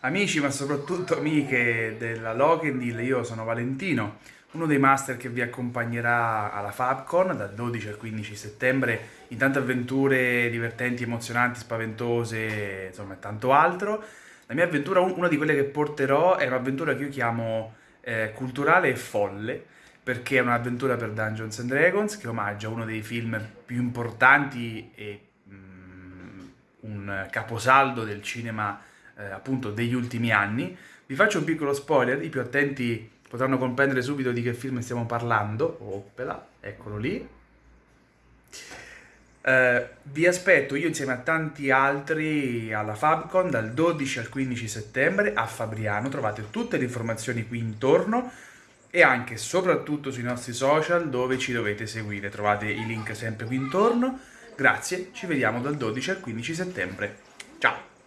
Amici, ma soprattutto amiche della Lokendil, io sono Valentino, uno dei master che vi accompagnerà alla Fabcon dal 12 al 15 settembre in tante avventure divertenti, emozionanti, spaventose, insomma e tanto altro. La mia avventura, una di quelle che porterò, è un'avventura che io chiamo eh, culturale e folle, perché è un'avventura per Dungeons and Dragons che omaggia uno dei film più importanti e mm, un caposaldo del cinema eh, appunto degli ultimi anni. Vi faccio un piccolo spoiler, i più attenti potranno comprendere subito di che film stiamo parlando. Oppela, eccolo lì. Uh, vi aspetto io insieme a tanti altri alla Fabcon dal 12 al 15 settembre a Fabriano, trovate tutte le informazioni qui intorno e anche e soprattutto sui nostri social dove ci dovete seguire, trovate i link sempre qui intorno. Grazie, ci vediamo dal 12 al 15 settembre. Ciao!